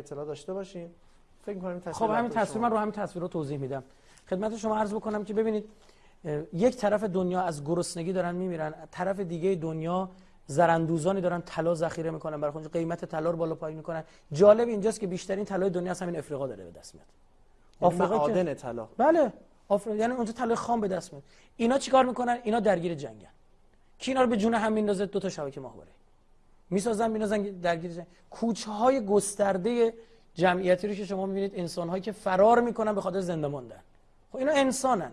اطلاع داشته باشیم فکر می‌کنم این خب همین تصویر من رو همین تصویر رو توضیح میدم. خدمت شما عرض بکنم که ببینید یک طرف دنیا از گرسنگی دارن میمیرن طرف دیگه دنیا زرندوزانی دارن طلا ذخیره می‌کنن برای خودشون قیمت طلا رو بالا پایین می‌کنن. جالب اینجاست که بیشترین طلای دنیا از همین افریقا داره به دست میاد. یعنی آفریقا معادن طلا. بله. آفریقا یعنی اونجا طلای خام به دست میاد. اینا چیکار می‌کنن؟ اینا درگیر جنگن. کی اینا رو به جون هم میندازه؟ دو تا شبکه ماهواره. می‌سازن مینازن درگیر جنگ کوچه های گسترده جمعیتی رو که شما می‌بینید انسان هایی که فرار می‌کنن به خاطر زنده ماندن. خب اینا انسانن.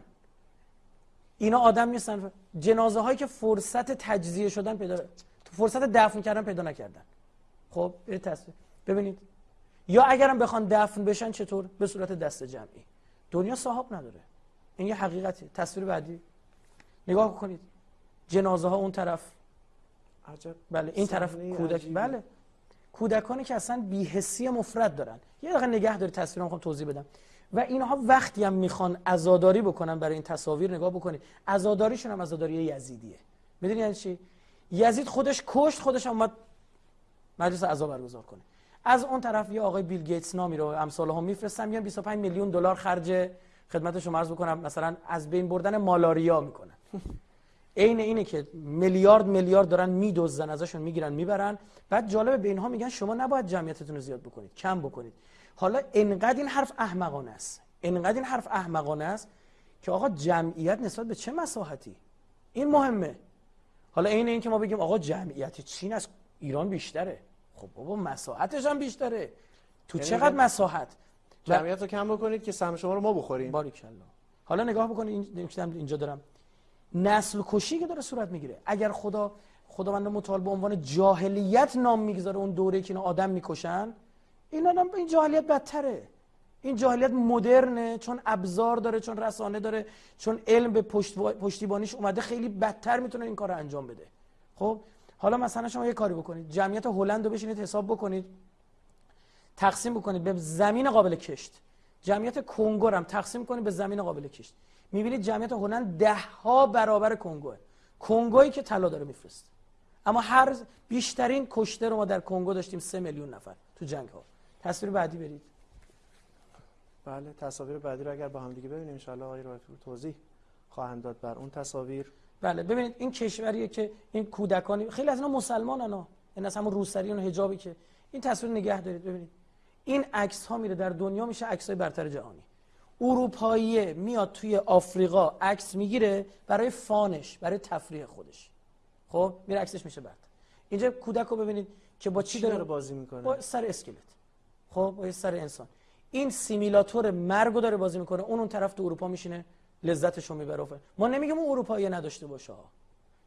اینا آدم نیستن. جنازه هایی که فرصت تجزیه شدن پیدا فرصت دفن کردن پیدا نکردن. خب تصویر. ببینید. یا اگرم بخوان دفن بشن چطور؟ به صورت دست جمعی. دنیا صاحب نداره. این یه حقیقتی. تصویر بعدی. نگاه کنید جنازه ها اون طرف. عجب. بله این طرف کودک بله. کودکانی که اصلا بیهسی مفرد دارن. یه دقیقه نگه داری تصویر می‌خوام توضیح بدم. و اینها وقتی هم می‌خوان عزاداری بکنن برای این تصاویر نگاه بکنید. عزاداریشون هم عزاداری یزیدیه. می‌دونی یعنی چی؟ یزید خودش کشت خودش اومد مجلس عزا برگزار کنه. از اون طرف یه آقای بیل گیتس نامی رو امثال هم میفرستن میان 25 میلیون دلار خرج خدمت شما عرض بکنم. مثلا از بین بردن مالاریا می‌کنن. عین اینه که میلیارد میلیارد دارن میدزدن ازشون می‌گیرن می‌برن. بعد جالبه به اینها میگن شما نباید جمعیتتون رو زیاد بکنید کم بکنید. حالا انقدر این حرف احمقانه است. انقدر این حرف احمقانه است که آقا جمعیت نسبت به چه مساحتی؟ این مهمه. حالا عین این که ما بگیم آقا جمعیت چین از ایران بیشتره. خب بابا مساحتش هم بیشتره. تو یعنی چقدر مساحت؟ جمعیت رو کم بکنید که سهم شما رو ما بخوریم. باریکلا. حالا نگاه بکنید اینجا دارم. نسل کشی که داره صورت می‌گیره. اگر خدا خداوند متعال به عنوان جاهلیت نام می‌گذاره اون دوره که اینا آدم می‌کشن این آدم این جاهلیت بدتره. این جاهلیت مدرنه چون ابزار داره چون رسانه داره چون علم به پشت پشتیبانیش اومده خیلی بدتر می‌تونه این کار انجام بده. خب حالا مثلا شما یه کاری بکنید. جمعیت هلند رو بشینید حساب بکنید. تقسیم بکنید به زمین قابل کشت. جمعیت کنگو هم تقسیم کنید به زمین قابل کشت. می‌بینید جمعیت هلند ده ها برابر کنگوه. کنگویی که طلا داره میفرسته. اما هر بیشترین کشته رو ما در کنگو داشتیم سه میلیون نفر تو جنگ ها تصویر بعدی برید. بله تصاویر بعدی رو اگر با هم دیگه ببینیم ان آقای توضیح خواهند داد بر اون تصاویر. بله ببینید این کشوریه که این کودکانی خیلی از اینا مسلمانن ها. این از همون روسری و حجابی که این تصویر نگه دارید ببینید. این عکس ها میره در دنیا میشه عکس های برتر جهانی. اروپایی میاد توی آفریقا عکس می‌گیره برای فانش برای تفریح خودش. خب میره عکسش میشه برد اینجا کودک رو ببینید که با چی داره بازی می‌کنه؟ با سر اسکلت. خب با سر انسان. این سیمیلاتور مرگو داره بازی می‌کنه. اون اون طرف تو اروپا میشینه لذتشو می‌بره ما نمیگیم اون اروپایی نداشته باشه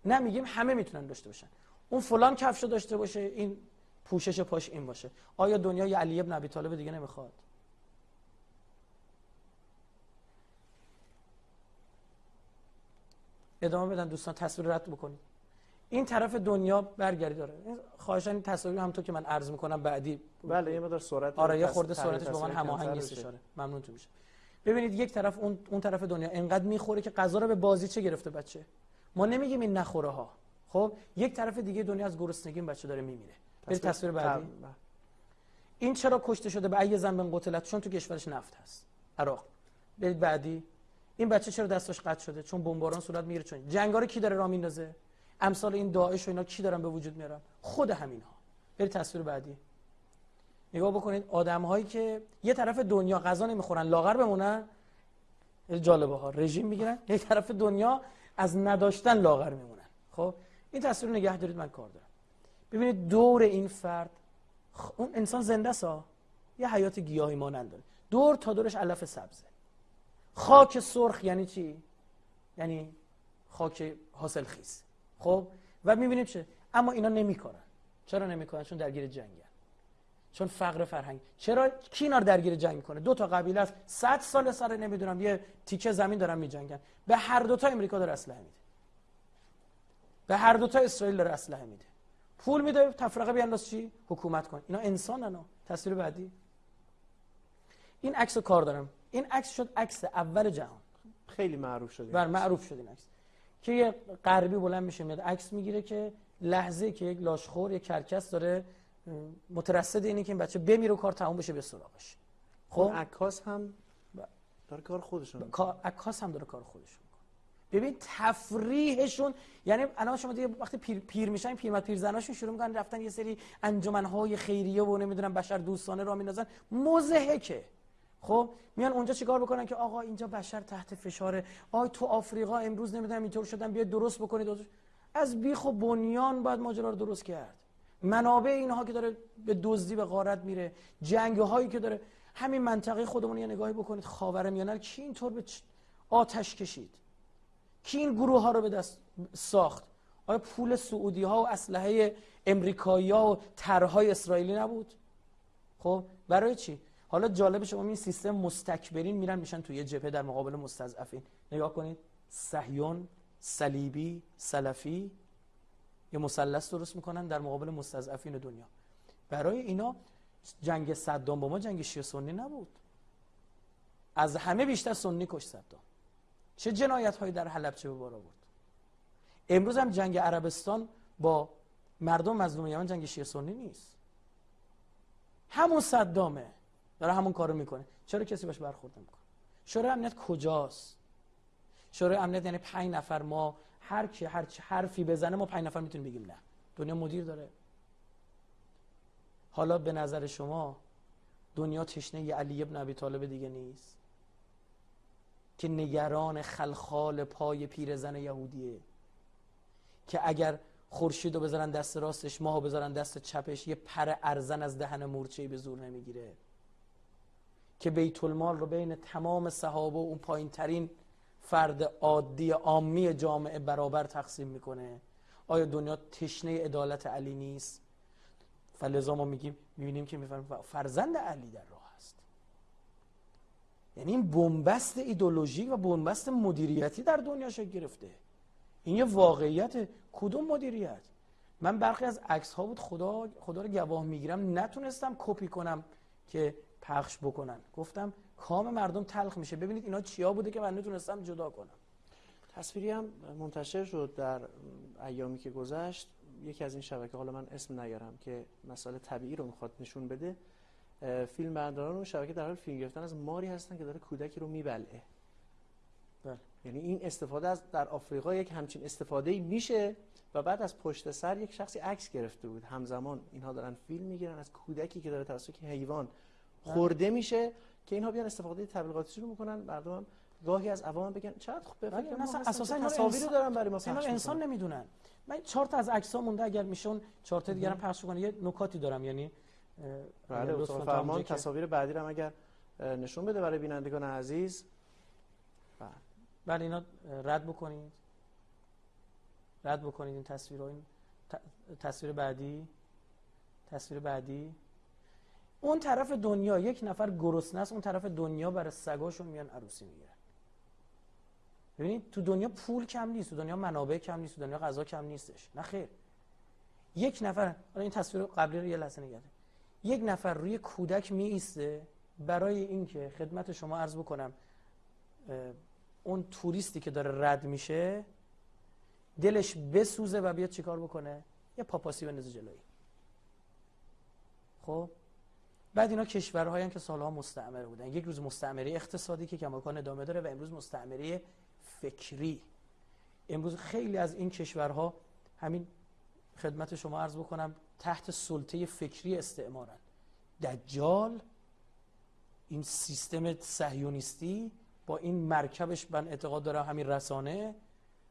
نه میگیم همه می‌تونن داشته باشن. اون فلان کفشو داشته باشه این پوشش پاش این باشه. آیا دنیای علی ابن ابی طالب دیگه نمی‌خواد؟ ادامه بدن دوستان تصویر رد بکنید این طرف دنیا برگردی داره. خواهشان این تصاویر هم تو که من عرض می‌کنم بعدی بله یه مقدار سرعت آره یه خورده سرعتش با من هماهنگ آره ممنون تو میشه ببینید یک طرف اون اون طرف دنیا انقدر می‌خوره که غذا رو به بازی چه گرفته بچه؟ ما نمیگیم این نخوره ها. خب یک طرف دیگه دنیا از گرسنگی بچه داره میمیره. برید تصویر بعدی. این چرا کشته شده؟ به ای زنبن قتلت چون تو کشورش نفت هست. عراق. برید بعدی. این بچه چرا دستش قطع شده؟ چون بمباران صورت می‌گیره چون جنگا کی داره راه میندازه؟ امثال این داعش و اینا کی دارن به وجود میارن؟ خود همین ها برید تصویر بعدی. نگاه بکنید آدم هایی که یه طرف دنیا غذا نمی‌خورن لاغر بمونن جالبه ها رژیم می‌گیرن یه طرف دنیا از نداشتن لاغر میمونن. خب این تصویر نگه دارید من کار دارم. ببینید دور این فرد اون انسان زنده سا یه حیات گیاهی مانند داره دور تا دورش علف سبزه. خاک سرخ یعنی چی؟ یعنی خاک حاصل خیز. خب؟ و می‌بینیم چه؟ اما اینا نمی‌کنن. چرا نمی‌کنن؟ چون درگیر جنگن. چون فقر فرهنگ. چرا؟ کی اینا درگیر جنگ می‌کنه؟ دو تا قبیله است. 100 سال سر نمی‌دونم. یه تیکه زمین دارن میجنگن. به هر دو تا امریکا داره اسلحه میده. به هر دو تا اسرائیل داره اسلحه میده. پول میده. تفرقه بیانداز چی؟ حکومت کن. اینا انسانن تصویر بعدی. این عکس کار دارم. این عکس شد عکس اول جهان. خیلی معروف شده بر معروف شد این عکس. که یه غربی بلند میشه میاد عکس می‌گیره که لحظه که یک لاشخور یک کرکس داره مترصد اینه که این بچه بمیره و کار تموم بشه به سراغش. خب؟ عکاس هم داره کار خودشون عکاس هم داره کار خودشون ببین تفریحشون یعنی الان شما دیگه وقتی پیر, پیر میشن پیرمرد پیرزناشون شروع می‌کنن رفتن یه سری انجمنهای خیریه و نمی‌دونم بشر دوستانه را میندازن. مزهکه خب میان اونجا چیکار بکنن که آقا اینجا بشر تحت فشاره. آی تو آفریقا امروز نمی‌دونم اینطور شدن بیا درست بکنید. از بیخ و بنیان باید ماجرا رو درست کرد. منابع اینها که داره به دزدی به غارت میره. جنگ هایی که داره. همین منطقه خودمون یه نگاهی بکنید. خاورمیانه کی اینطور به آتش کشید؟ کی این گروه ها رو به دست ساخت؟ آیا پول سعودی ها و اسلحه امریکایی ها و طرحهای اسرائیلی نبود؟ خب برای چی؟ حالا جالب شما این سیستم مستکبرین میرن میشن توی جبهه در مقابل مستضعفین. نگاه کنید. صهیون صلیبی سلفی یه مثلث درست می‌کنن در مقابل مستضعفین دنیا. برای اینا جنگ صدام با ما جنگ شیعه سنی نبود. از همه بیشتر سنی کش صدام. چه جنایت هایی در حلب چه به بار آورد امروز هم جنگ عربستان با مردم مظلوم یمن جنگ شیعه سنی نیست. همون صدامه. داره همون کارو می‌کنه. چرا کسی باش برخورد نمی‌کنه؟ شورای امنیت کجاست؟ شورای امنیت یعنی پنج نفر ما هر کی هر حرفی بزنه ما پنج نفر می‌تونیم بگیم نه. دنیا مدیر داره. حالا به نظر شما دنیا تشنه ی علی ابن ابی طالب دیگه نیست؟ که نگران خلخال پای پیرزن یهودیه. که اگر خورشید رو بذارن دست راستش ماهو بذارن دست چپش یه پر ارزن از دهن مورچه به زور نمی‌گیره. که بیت المال رو بین تمام صحابه و اون پایین ترین فرد عادی عامی جامعه برابر تقسیم می‌کنه. آیا دنیا تشنه عدالت علی نیست؟ فلزا ما میگیم می‌بینیم که می‌فهمیم فرزند علی در راه است. یعنی این بنبست ایدولوژیک و بنبست مدیریتی در دنیا شکل گرفته. این یه واقعیت کدوم مدیریت؟ من برخی از عکس ها بود خدا خدا رو گواه می‌گیرم نتونستم کپی کنم که پخش بکنن. گفتم کام مردم تلخ میشه. ببینید اینا چیا بوده که من نتونستم جدا کنم. تصویری هم منتشر شد در ایامی که گذشت. یکی از این شبکه حالا من اسم نیارم که مسئله طبیعی رو می‌خواد نشون بده. فیلم برداران اون شبکه در حال فیلم گرفتن از ماری هستن که داره کودکی رو میبلعه. بله. یعنی این استفاده از در آفریقا یک همچین استفاده میشه و بعد از پشت سر یک شخصی عکس گرفته بود. همزمان اینها دارن فیلم می‌گیرن از کودکی که داره توسط حیوان. خورده میشه که اینها بیان استفاده تبلیغاتی رو می‌کنن. مردم هم گاهی از عوام بگن چقدر خوب بفکر مثلا اساسا تصاویر دارن برای ما پخش انسان نمی‌دونن. من چهار تا از عکس‌ها مونده اگر میشون چهار تا دیگه پخش کنه یه نکاتی دارم. یعنی بله فرمان تصاویر بعدی رو اگر نشون بده برای بینندگان عزیز. بله. بله اینا رد بکنید. رد بکنید این تصویر این تصویر بعدی. تصویر بعدی. اون طرف دنیا یک نفر گرسنه است اون طرف دنیا برای سگاشون میان عروسی می‌گیرن. ببینید تو دنیا پول کم نیست تو دنیا منابع کم نیست تو دنیا غذا کم نیستش. نه خیر. یک نفر این تصویر قبلی رو یه لحظه نگرد یک نفر روی کودک می ایسته برای اینکه خدمت شما عرض بکنم اون توریستی که داره رد میشه دلش بسوزه و بیاد چیکار بکنه؟ یه پاپاسی بندازه جلوی. خب؟ بعد اینا کشورهایی که سالها مستعمره بودن. یک روز مستعمره اقتصادی که کماکان ادامه داره و امروز مستعمره فکری. امروز خیلی از این کشورها همین خدمت شما عرض بکنم تحت سلطه فکری استعمارن. دجال این سیستم صهیونیستی با این مرکبش من اعتقاد دارم همین رسانه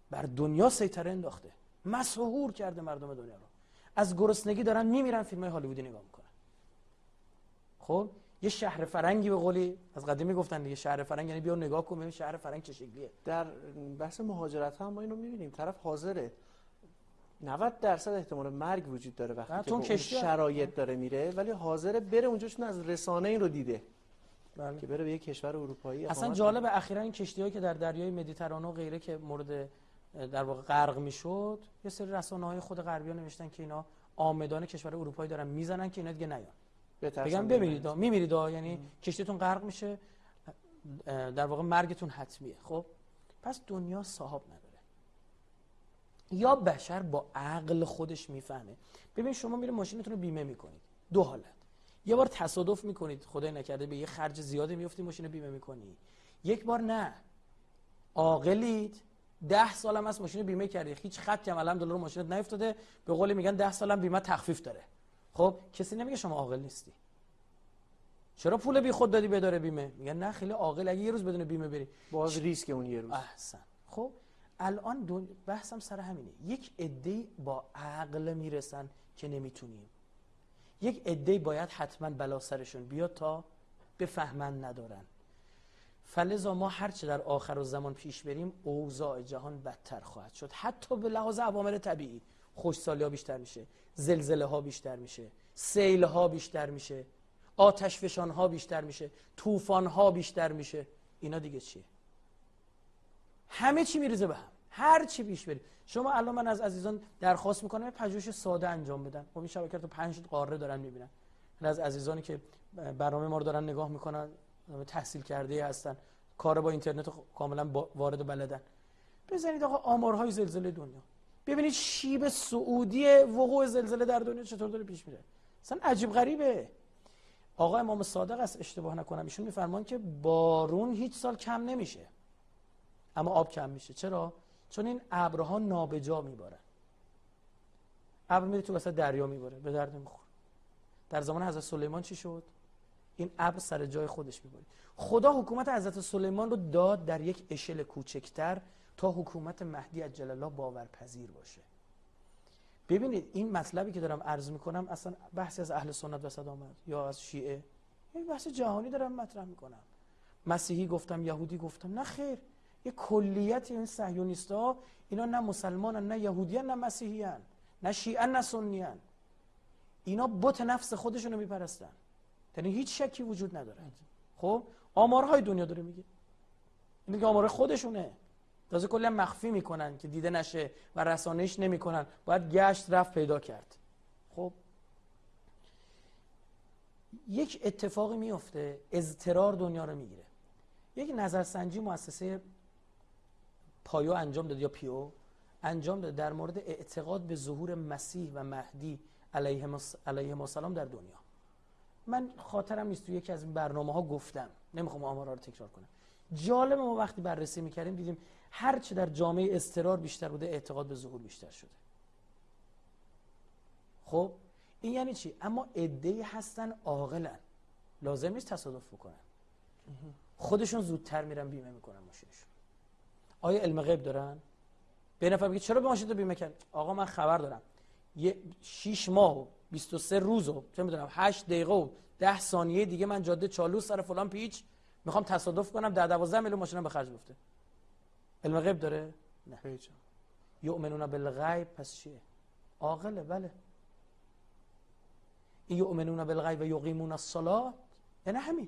بر دنیا سیطره انداخته. مسحور کرده مردم دنیا رو. از گرسنگی دارن میمیرن فیلم های هالیوودی نگاه می‌کنن. خب؟ یه شهر فرنگی به قولی از قدیم گفتن دیگه. شهر فرنگ یعنی بیا نگاه کن ببین شهر فرنگ چه شکلیه. در بحث مهاجرت هم ما اینو می‌بینیم. طرف حاضره. 90 درصد احتمال مرگ وجود داره وقتی که شرایط داره میره ولی حاضره بره اونجا چون از رسانه این رو دیده. بله. که بره به یک کشور اروپایی اصلا جالب اخیرا این کشتی که در دریای مدیترانه و غیره که مورد در واقع غرق می‌شد یه سری رسانه های خود غربی نوشتن که اینا آمدان کشور اروپایی دارن می‌زنن که اینا دیگه نیان. بگم بمیرید میمیرید یعنی کشتیتون غرق میشه در واقع مرگتون حتمیه. خب؟ پس دنیا صاحب نداره. یا بشر با عقل خودش می‌فهمه. ببین شما میره ماشینتون رو بیمه می‌کنید. دو حالت. یه بار تصادف می‌کنید. خدای نکرده به یه خرج زیادی میفتی ماشین رو بیمه می‌کنی. یک بار نه. عاقلید. ده سالم از ماشین بیمه کردی. هیچ خطی هم الحمدلله رو ماشینت نیفتاده. به قول میگن ده سالم بیمه تخفیف داره. خب کسی نمیگه شما عاقل نیستی. چرا پول بی خود دادی بداره بیمه؟ میگن نه خیلی عاقل. اگه یه روز بدون بیمه بری. باز ریسک اون یه روز. احسن. خب الان دون... بحثم سر همینه. یک عده با عقل می‌رسن که نمی‌تونیم. یک عده باید حتما بلا سرشون بیاد تا بفهمن ندارن. فلزا ما هرچه در آخر و زمان پیش بریم اوضاع جهان بدتر خواهد شد. حتی به لحاظ عوامل طبیعی. خوشسالی ها بیشتر میشه زلزله ها بیشتر میشه سیل ها بیشتر میشه آتش فشان ها بیشتر میشه طوفان ها بیشتر میشه. اینا دیگه چیه؟ همه چی میریزه به هم. هر چی پیش بری. شما الان من از عزیزان درخواست می‌کنم یه پژوهش ساده انجام بدن. خب این شبکه تو پنج قاره دارن می‌بینن. از عزیزانی که برنامه ما رو دارن نگاه می‌کنن تحصیل کرده هستن. کار با اینترنت کاملا وارد بلدن. بزنید آقا آمارهای زلزله دنیا. ببینید شیب سعودی وقوع زلزله در دنیا چطور داره پیش میره. اصلا عجیب غریبه. آقا امام صادق است اشتباه نکنم. ایشون میفرمان که بارون هیچ سال کم نمیشه. اما آب کم میشه. چرا؟ چون این ابرها نابجا میبارن. ابر میره تو وسط دریا میباره به درد می‌خوره در زمان حضرت سلیمان چی شد؟ این ابر سر جای خودش میباره خدا حکومت حضرت سلیمان رو داد در یک اشل کوچکتر تا حکومت مهدی عجل الله باورپذیر باشه. ببینید این مطلبی که دارم عرض می‌کنم اصلا بحثی از اهل سنت وسط آمد یا از شیعه؟ این بحث جهانی دارم مطرح می‌کنم. مسیحی گفتم یهودی گفتم. نه خیر یه کلیت این صهیونیست ها اینا نه مسلمانن نه یهودیان نه مسیحیان نه شیعه نه سنیان. اینا بت نفس خودشونو میپرستن. یعنی هیچ شکی وجود نداره. خب؟ آمارهای دنیا داره میگه. این که آمار خودشونه. تازه کلا مخفی می‌کنن که دیده نشه و رسانهش نمی‌کنن. باید گشت رفت پیدا کرد. خب. یک اتفاقی میفته اضطرار دنیا رو می‌گیره. یک نظرسنجی مؤسسه پایو انجام داد یا پیو انجام داد در مورد اعتقاد به ظهور مسیح و مهدی علیه السلام در دنیا. من خاطرم نیست تو یکی از برنامه ها گفتم. نمی‌خوام آمارا رو تکرار کنم. جالب ما وقتی بررسی می‌کردیم دیدیم هر چه در جامعه استرار بیشتر بوده اعتقاد به ظهور بیشتر شده. خب این یعنی چی؟ اما عده‌ای هستن عاقلن. لازم نیست تصادف بکنن. خودشون زودتر میرن بیمه می‌کنن ماشینشون. آیا علم غیب دارن؟ به نفر بگید چرا به ماشین بیمه کرد آقا من خبر دارم. یه 6 ماه و 23 روز و چه می‌دونم 8 دقیقه و 10 ثانیه دیگه من جاده چالو سر فلان پیچ. می‌خوام تصادف کنم در 12 میلیون ماشینم به خرج گفته. علم غیب داره؟ نه. هیچ. یؤمنون بالغیب پس چیه؟ عاقله بله. یؤمنون بالغیب و یقیمون الصلاه یعنی همین.